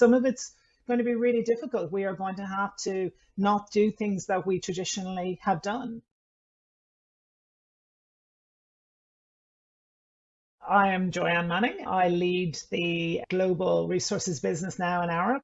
Some of it's going to be really difficult. We are going to have to not do things that we traditionally have done. I am Joanne Manning. I lead the global resources business now in Arup.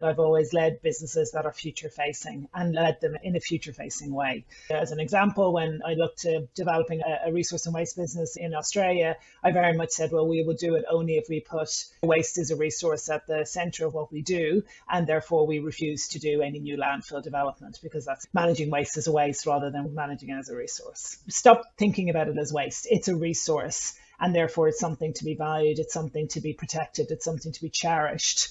I've always led businesses that are future facing and led them in a future facing way. As an example, when I looked to developing a, resource and waste business in Australia, I very much said, well, we will do it only if we put waste as a resource at the center of what we do. And therefore, we refuse to do any new landfill development because that's managing waste as a waste rather than managing it as a resource. Stop thinking about it as waste. It's a resource and therefore it's something to be valued, it's something to be protected, it's something to be cherished.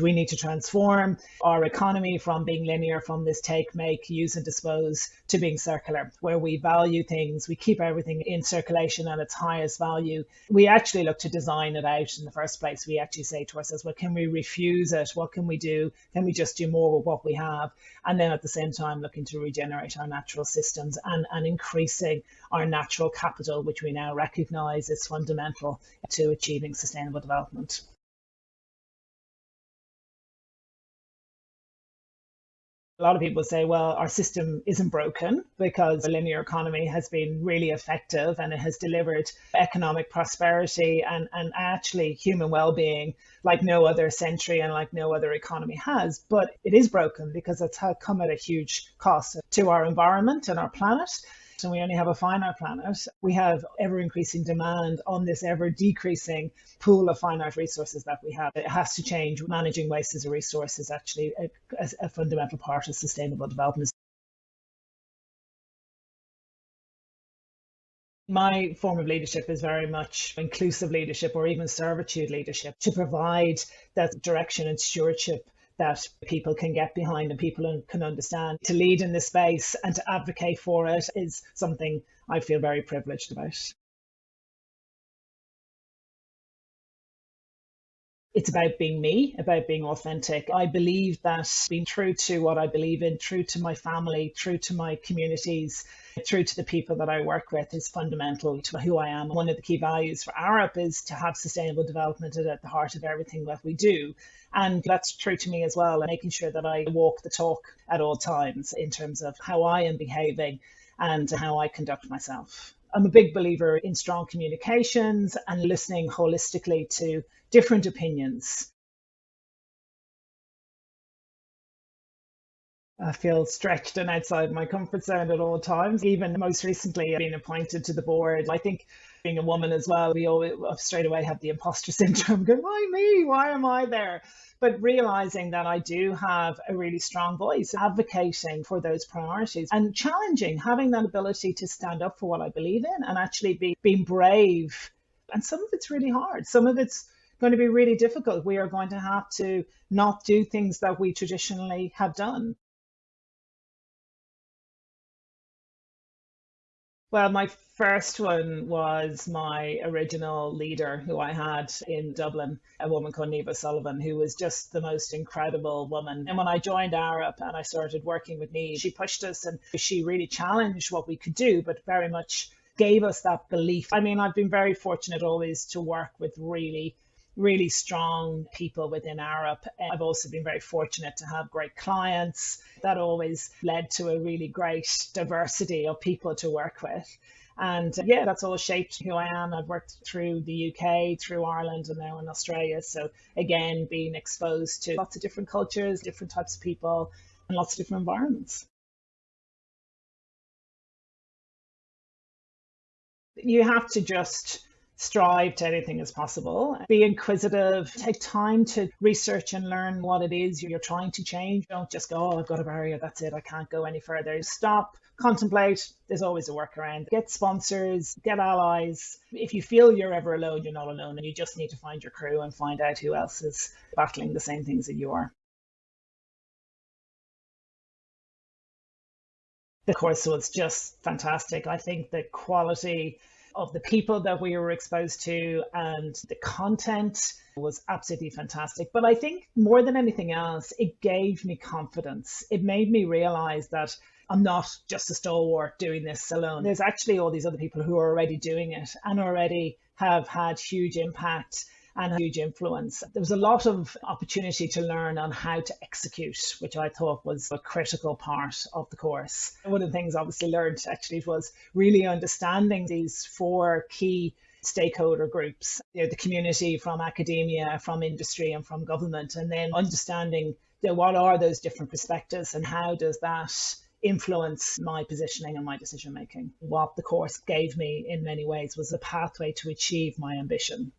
We need to transform our economy from being linear, from this take, make, use, and dispose to being circular, where we value things, we keep everything in circulation at its highest value. We actually look to design it out in the first place. We actually say to ourselves, well, can we refuse it? What can we do? Can we just do more with what we have? And then at the same time, looking to regenerate our natural systems and, and increasing our natural capital, which we now recognize is fundamental to achieving sustainable development. A lot of people say, well, our system isn't broken because the linear economy has been really effective and it has delivered economic prosperity and, and actually human well-being like no other century and like no other economy has. But it is broken because it's come at a huge cost to our environment and our planet and we only have a finite planet, we have ever increasing demand on this ever decreasing pool of finite resources that we have. It has to change. Managing waste as a resource is actually a, a fundamental part of sustainable development. my form of leadership is very much inclusive leadership or even servitude leadership to provide that direction and stewardship that people can get behind and people can understand. To lead in this space and to advocate for it is something I feel very privileged about. It's about being me, about being authentic. I believe that being true to what I believe in, true to my family, true to my communities, true to the people that I work with is fundamental to who I am. One of the key values for Arup is to have sustainable development at the heart of everything that we do. And that's true to me as well, and making sure that I walk the talk at all times in terms of how I am behaving and how I conduct myself. I'm a big believer in strong communications and listening holistically to different opinions. I feel stretched and outside my comfort zone at all times. Even most recently, being appointed to the board, I think being a woman as well, we always uh, straight away have the imposter syndrome. going, why me? Why am I there? But realizing that I do have a really strong voice, advocating for those priorities and challenging, having that ability to stand up for what I believe in and actually be being brave. And some of it's really hard. Some of it's going to be really difficult. We are going to have to not do things that we traditionally have done. Well, my first one was my original leader who I had in Dublin, a woman called Neva Sullivan, who was just the most incredible woman. And when I joined Arup and I started working with Neve, she pushed us and she really challenged what we could do, but very much gave us that belief. I mean, I've been very fortunate always to work with really really strong people within Arup. I've also been very fortunate to have great clients. That always led to a really great diversity of people to work with. And uh, yeah, that's all shaped who I am. I've worked through the UK, through Ireland, and now in Australia. So again, being exposed to lots of different cultures, different types of people, and lots of different environments. You have to just strive to anything as possible. Be inquisitive, take time to research and learn what it is you're trying to change. Don't just go, oh, I've got a barrier, that's it, I can't go any further. Stop, contemplate, there's always a workaround. Get sponsors, get allies. If you feel you're ever alone, you're not alone, and you just need to find your crew and find out who else is battling the same things that you are. The course was just fantastic. I think the quality of the people that we were exposed to and the content was absolutely fantastic. But I think more than anything else, it gave me confidence. It made me realize that I'm not just a stalwart doing this alone. There's actually all these other people who are already doing it and already have had huge impact and a huge influence. There was a lot of opportunity to learn on how to execute, which I thought was a critical part of the course. One of the things obviously learned actually was really understanding these four key stakeholder groups, you know, the community from academia, from industry and from government, and then understanding you know, what are those different perspectives and how does that influence my positioning and my decision making. What the course gave me in many ways was a pathway to achieve my ambition.